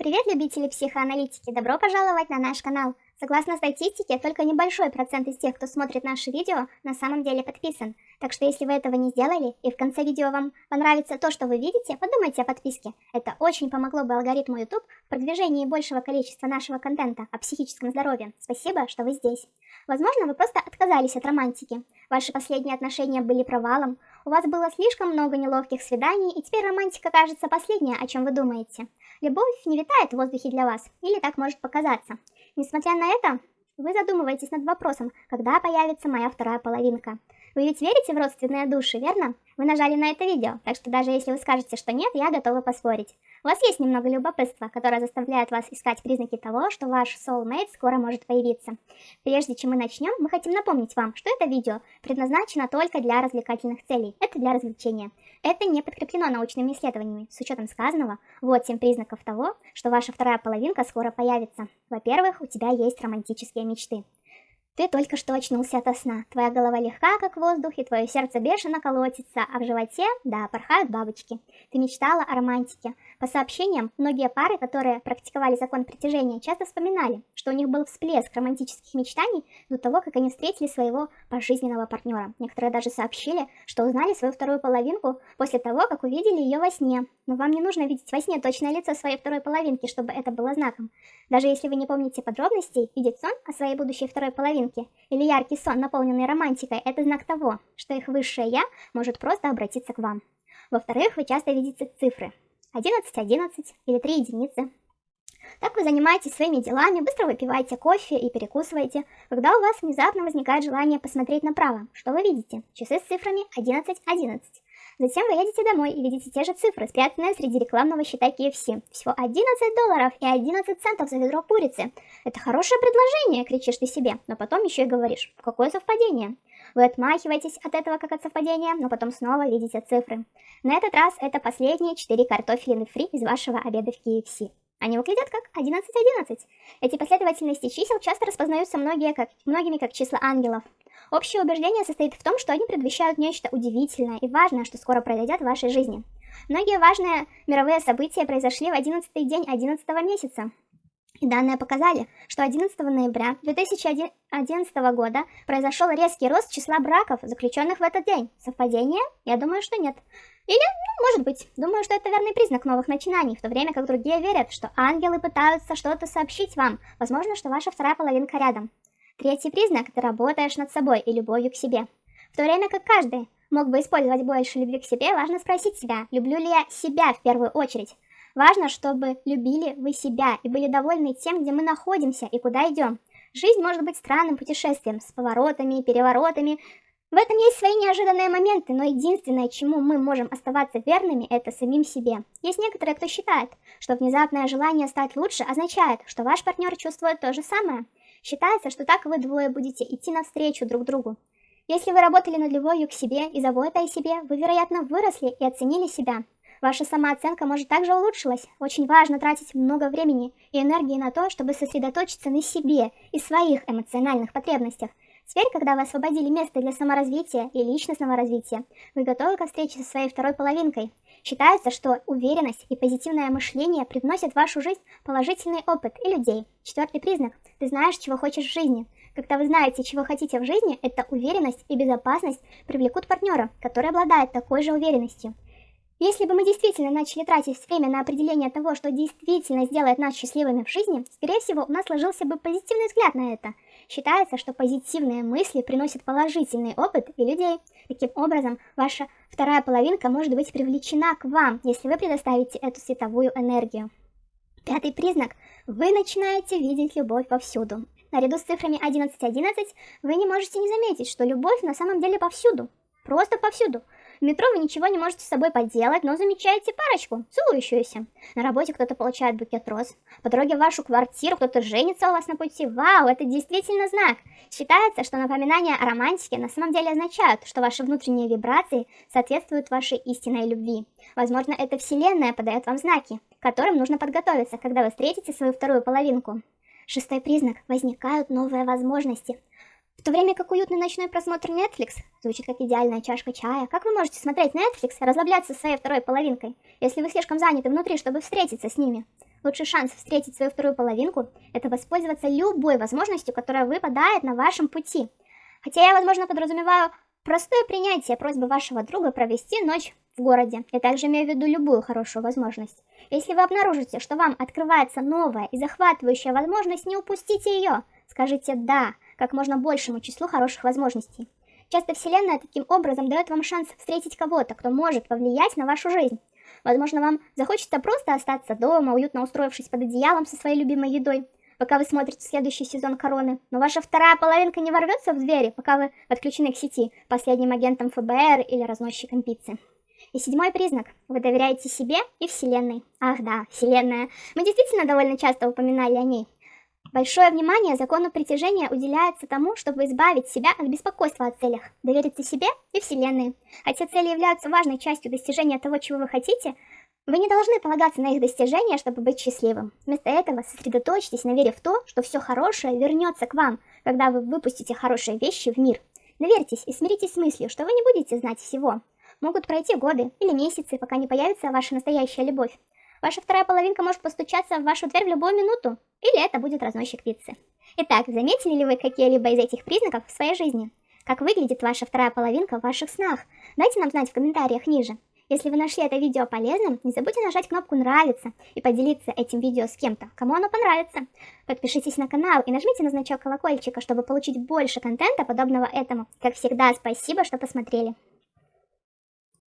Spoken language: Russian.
Привет, любители психоаналитики! Добро пожаловать на наш канал! Согласно статистике, только небольшой процент из тех, кто смотрит наши видео, на самом деле подписан. Так что если вы этого не сделали, и в конце видео вам понравится то, что вы видите, подумайте о подписке. Это очень помогло бы алгоритму YouTube в продвижении большего количества нашего контента о психическом здоровье. Спасибо, что вы здесь. Возможно, вы просто отказались от романтики. Ваши последние отношения были провалом, у вас было слишком много неловких свиданий, и теперь романтика кажется последнее, о чем вы думаете. Любовь не витает в воздухе для вас, или так может показаться. Несмотря на это, вы задумываетесь над вопросом, когда появится моя вторая половинка. Вы ведь верите в родственные души, верно? Вы нажали на это видео, так что даже если вы скажете, что нет, я готова поспорить. У вас есть немного любопытства, которое заставляет вас искать признаки того, что ваш soulmate скоро может появиться. Прежде чем мы начнем, мы хотим напомнить вам, что это видео предназначено только для развлекательных целей. Это для развлечения. Это не подкреплено научными исследованиями. С учетом сказанного, вот 7 признаков того, что ваша вторая половинка скоро появится. Во-первых, у тебя есть романтические мечты. Ты только что очнулся ото сна. Твоя голова легка, как воздух, и твое сердце бешено колотится, а в животе, да, порхают бабочки. Ты мечтала о романтике. По сообщениям, многие пары, которые практиковали закон притяжения, часто вспоминали, что у них был всплеск романтических мечтаний до того, как они встретили своего пожизненного партнера. Некоторые даже сообщили, что узнали свою вторую половинку после того, как увидели ее во сне. Но вам не нужно видеть во сне точное лицо своей второй половинки, чтобы это было знаком. Даже если вы не помните подробностей, видеть сон о своей будущей второй половинке или яркий сон, наполненный романтикой, это знак того, что их высшее «я» может просто обратиться к вам. Во-вторых, вы часто видите цифры 11, 11 или 3 единицы. Так вы занимаетесь своими делами, быстро выпиваете кофе и перекусываете, когда у вас внезапно возникает желание посмотреть направо. Что вы видите? Часы с цифрами 11, 11. Затем вы едете домой и видите те же цифры, спрятанные среди рекламного счета KFC. Всего 11 долларов и 11 центов за ведро курицы. Это хорошее предложение, кричишь ты себе, но потом еще и говоришь, какое совпадение. Вы отмахиваетесь от этого как от совпадения, но потом снова видите цифры. На этот раз это последние 4 картофелины фри из вашего обеда в KFC. Они выглядят как 11-11. Эти последовательности чисел часто распознаются многие как, многими как числа ангелов. Общее убеждение состоит в том, что они предвещают нечто удивительное и важное, что скоро произойдет в вашей жизни. Многие важные мировые события произошли в 11 день 11 месяца. И данные показали, что 11 ноября 2011 года произошел резкий рост числа браков, заключенных в этот день. Совпадение? Я думаю, что нет. Или, ну, может быть, думаю, что это верный признак новых начинаний, в то время как другие верят, что ангелы пытаются что-то сообщить вам. Возможно, что ваша вторая половинка рядом. Третий признак – ты работаешь над собой и любовью к себе. В то время как каждый мог бы использовать больше любви к себе, важно спросить себя, люблю ли я себя в первую очередь. Важно, чтобы любили вы себя и были довольны тем, где мы находимся и куда идем. Жизнь может быть странным путешествием, с поворотами, переворотами. В этом есть свои неожиданные моменты, но единственное, чему мы можем оставаться верными, это самим себе. Есть некоторые, кто считает, что внезапное желание стать лучше означает, что ваш партнер чувствует то же самое – Считается, что так вы двое будете идти навстречу друг другу. Если вы работали над любовью к себе и заботой о себе, вы, вероятно, выросли и оценили себя. Ваша самооценка может также улучшилась. Очень важно тратить много времени и энергии на то, чтобы сосредоточиться на себе и своих эмоциональных потребностях. Теперь, когда вы освободили место для саморазвития и личностного развития, вы готовы к встрече со своей второй половинкой. Считается, что уверенность и позитивное мышление привносят в вашу жизнь положительный опыт и людей. Четвертый признак – ты знаешь, чего хочешь в жизни. Когда вы знаете, чего хотите в жизни, эта уверенность и безопасность привлекут партнера, который обладает такой же уверенностью. Если бы мы действительно начали тратить время на определение того, что действительно сделает нас счастливыми в жизни, скорее всего, у нас сложился бы позитивный взгляд на это. Считается, что позитивные мысли приносят положительный опыт и людей. Таким образом, ваша вторая половинка может быть привлечена к вам, если вы предоставите эту световую энергию. Пятый признак. Вы начинаете видеть любовь повсюду. Наряду с цифрами 11.11 .11 вы не можете не заметить, что любовь на самом деле повсюду. Просто повсюду. В метро вы ничего не можете с собой поделать, но замечаете парочку, целующуюся. На работе кто-то получает букет роз. По дороге в вашу квартиру кто-то женится у вас на пути. Вау, это действительно знак. Считается, что напоминания о романтике на самом деле означают, что ваши внутренние вибрации соответствуют вашей истинной любви. Возможно, эта вселенная подает вам знаки, которым нужно подготовиться, когда вы встретите свою вторую половинку. Шестой признак. Возникают новые возможности. В то время как уютный ночной просмотр Netflix звучит как идеальная чашка чая, как вы можете смотреть Netflix и расслабляться со своей второй половинкой, если вы слишком заняты внутри, чтобы встретиться с ними? Лучший шанс встретить свою вторую половинку – это воспользоваться любой возможностью, которая выпадает на вашем пути. Хотя я, возможно, подразумеваю простое принятие просьбы вашего друга провести ночь в городе. Я также имею в виду любую хорошую возможность. Если вы обнаружите, что вам открывается новая и захватывающая возможность, не упустите ее. Скажите «да» как можно большему числу хороших возможностей. Часто Вселенная таким образом дает вам шанс встретить кого-то, кто может повлиять на вашу жизнь. Возможно, вам захочется просто остаться дома, уютно устроившись под одеялом со своей любимой едой, пока вы смотрите следующий сезон Короны. Но ваша вторая половинка не ворвется в двери, пока вы подключены к сети, последним агентом ФБР или разносчиком пиццы. И седьмой признак. Вы доверяете себе и Вселенной. Ах да, Вселенная. Мы действительно довольно часто упоминали о ней. Большое внимание закону притяжения уделяется тому, чтобы избавить себя от беспокойства о целях, довериться себе и Вселенной. Хотя цели являются важной частью достижения того, чего вы хотите, вы не должны полагаться на их достижения, чтобы быть счастливым. Вместо этого сосредоточьтесь на вере в то, что все хорошее вернется к вам, когда вы выпустите хорошие вещи в мир. Доверьтесь и смиритесь с мыслью, что вы не будете знать всего. Могут пройти годы или месяцы, пока не появится ваша настоящая любовь. Ваша вторая половинка может постучаться в вашу дверь в любую минуту, или это будет разносчик пиццы. Итак, заметили ли вы какие-либо из этих признаков в своей жизни? Как выглядит ваша вторая половинка в ваших снах? Дайте нам знать в комментариях ниже. Если вы нашли это видео полезным, не забудьте нажать кнопку «Нравится» и поделиться этим видео с кем-то, кому оно понравится. Подпишитесь на канал и нажмите на значок колокольчика, чтобы получить больше контента, подобного этому. Как всегда, спасибо, что посмотрели.